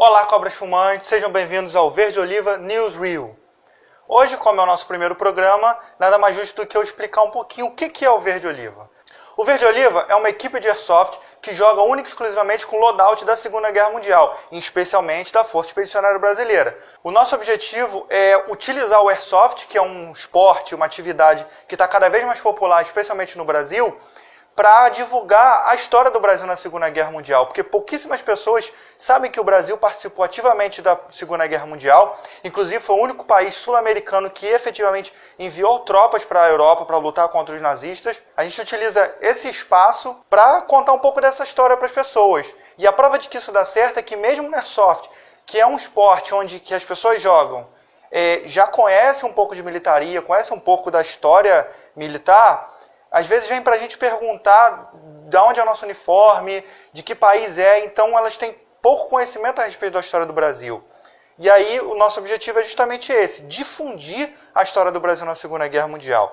Olá, cobras fumantes, sejam bem-vindos ao Verde Oliva Newsreel. Hoje, como é o nosso primeiro programa, nada mais justo do que eu explicar um pouquinho o que é o Verde Oliva. O Verde Oliva é uma equipe de airsoft que joga única e exclusivamente com loadout da Segunda Guerra Mundial, especialmente da Força Expedicionária Brasileira. O nosso objetivo é utilizar o airsoft, que é um esporte, uma atividade que está cada vez mais popular, especialmente no Brasil, para divulgar a história do Brasil na Segunda Guerra Mundial, porque pouquíssimas pessoas sabem que o Brasil participou ativamente da Segunda Guerra Mundial, inclusive foi o único país sul-americano que efetivamente enviou tropas para a Europa para lutar contra os nazistas. A gente utiliza esse espaço para contar um pouco dessa história para as pessoas. E a prova de que isso dá certo é que mesmo no Airsoft, que é um esporte onde que as pessoas jogam, é, já conhecem um pouco de militaria, conhecem um pouco da história militar, às vezes vem para a gente perguntar de onde é o nosso uniforme, de que país é, então elas têm pouco conhecimento a respeito da história do Brasil. E aí o nosso objetivo é justamente esse, difundir a história do Brasil na Segunda Guerra Mundial.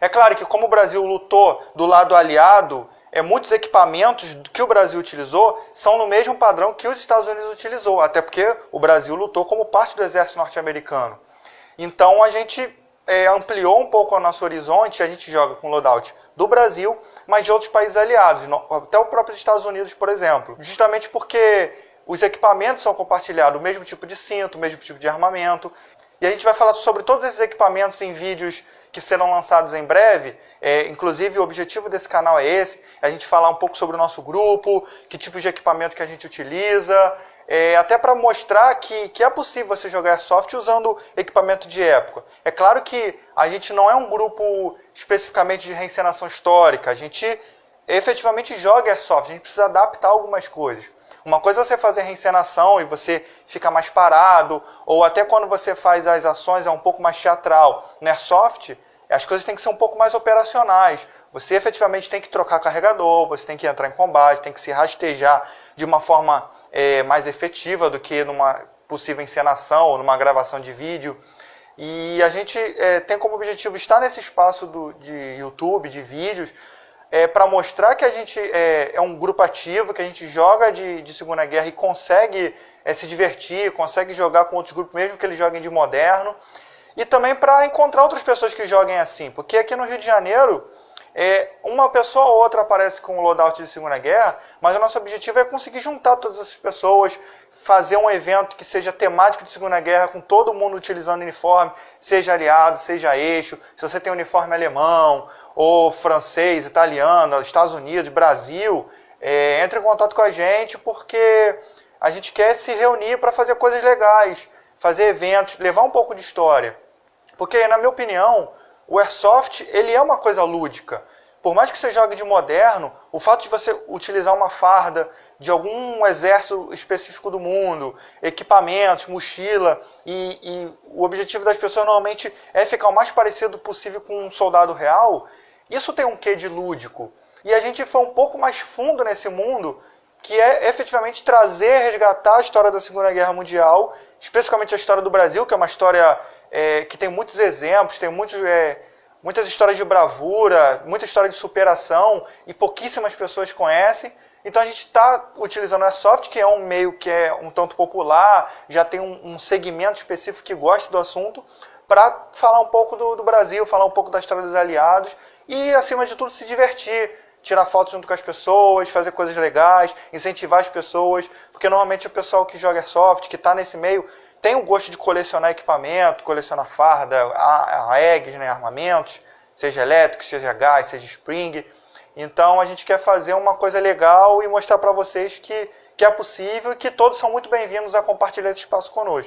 É claro que como o Brasil lutou do lado aliado, é, muitos equipamentos que o Brasil utilizou são no mesmo padrão que os Estados Unidos utilizou, até porque o Brasil lutou como parte do exército norte-americano. Então a gente é, ampliou um pouco o nosso horizonte, a gente joga com loadout do Brasil, mas de outros países aliados, até o próprio Estados Unidos, por exemplo. Justamente porque os equipamentos são compartilhados, o mesmo tipo de cinto, o mesmo tipo de armamento. E a gente vai falar sobre todos esses equipamentos em vídeos que serão lançados em breve. É, inclusive, o objetivo desse canal é esse, a gente falar um pouco sobre o nosso grupo, que tipo de equipamento que a gente utiliza, é, até para mostrar que, que é possível você jogar Airsoft usando equipamento de época. É claro que a gente não é um grupo especificamente de reencenação histórica, a gente efetivamente joga Airsoft, a gente precisa adaptar algumas coisas. Uma coisa é você fazer reencenação e você fica mais parado, ou até quando você faz as ações é um pouco mais teatral. No Airsoft, as coisas têm que ser um pouco mais operacionais. Você efetivamente tem que trocar carregador, você tem que entrar em combate, tem que se rastejar de uma forma é, mais efetiva do que numa possível encenação ou numa gravação de vídeo. E a gente é, tem como objetivo estar nesse espaço do, de YouTube, de vídeos, é, para mostrar que a gente é, é, um grupo ativo, que a gente joga de, de Segunda Guerra e consegue é, se divertir, consegue jogar com outros grupos, mesmo que eles joguem de moderno. E também para encontrar outras pessoas que joguem assim, porque aqui no Rio de Janeiro é, uma pessoa ou outra aparece com o loadout de Segunda Guerra, mas o nosso objetivo é conseguir juntar todas essas pessoas, fazer um evento que seja temático de Segunda Guerra, com todo mundo utilizando uniforme, seja aliado, seja eixo, se você tem uniforme alemão, ou francês, italiano, Estados Unidos, Brasil, é, entre em contato com a gente, porque a gente quer se reunir para fazer coisas legais, fazer eventos, levar um pouco de história. Porque, na minha opinião, o Airsoft ele é uma coisa lúdica. Por mais que você jogue de moderno, o fato de você utilizar uma farda de algum exército específico do mundo, equipamentos, mochila, e, e, o objetivo das pessoas normalmente é ficar o mais parecido possível com um soldado real, isso tem um quê de lúdico. E a gente foi um pouco mais fundo nesse mundo, que é efetivamente trazer, resgatar a história da Segunda Guerra Mundial, especificamente a história do Brasil, que é uma história é, que tem muitos exemplos, tem muitos, é, muitas histórias de bravura, muita história de superação e pouquíssimas pessoas conhecem. Então a gente está utilizando o Airsoft, que é um meio que é um tanto popular, já tem um, um segmento específico que gosta do assunto, para falar um pouco do, do Brasil, falar um pouco da história dos aliados e, acima de tudo, se divertir tirar fotos junto com as pessoas, fazer coisas legais, incentivar as pessoas, porque normalmente o pessoal que joga Airsoft, que está nesse meio, tem o gosto de colecionar equipamento, colecionar farda, eggs, né, armamentos, seja elétrico, seja gás, seja spring. Então a gente quer fazer uma coisa legal e mostrar para vocês que, que é possível e que todos são muito bem-vindos a compartilhar esse espaço conosco.